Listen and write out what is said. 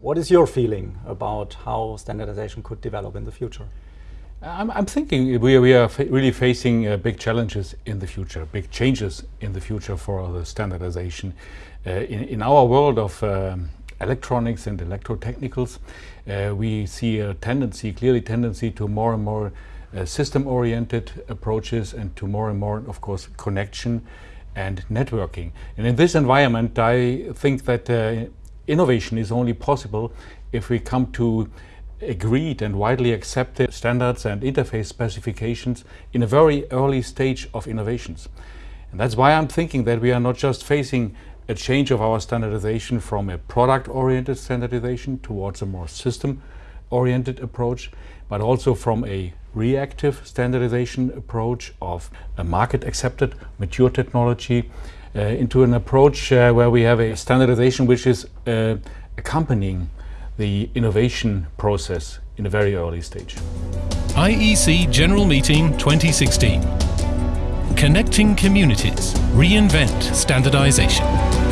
What is your feeling about how standardization could develop in the future? I'm, I'm thinking we, we are really facing uh, big challenges in the future, big changes in the future for the standardization. Uh, in, in, our world of um, electronics and electrotechnicals, uh, we see a tendency, clearly tendency to more and more uh, system-oriented approaches and to more and more, of course, connection and networking. And in this environment, I think that uh, innovation is only possible if we come to agreed and widely accepted standards and interface specifications in a very early stage of innovations. And that's why I'm thinking that we are not just facing a change of our standardization from a product-oriented standardization towards a more system-oriented approach, but also from a reactive standardization approach of a market-accepted, mature technology into an approach uh, where we have a standardization which is uh, accompanying the innovation process in a very early stage. IEC General Meeting 2016 Connecting Communities. Reinvent Standardization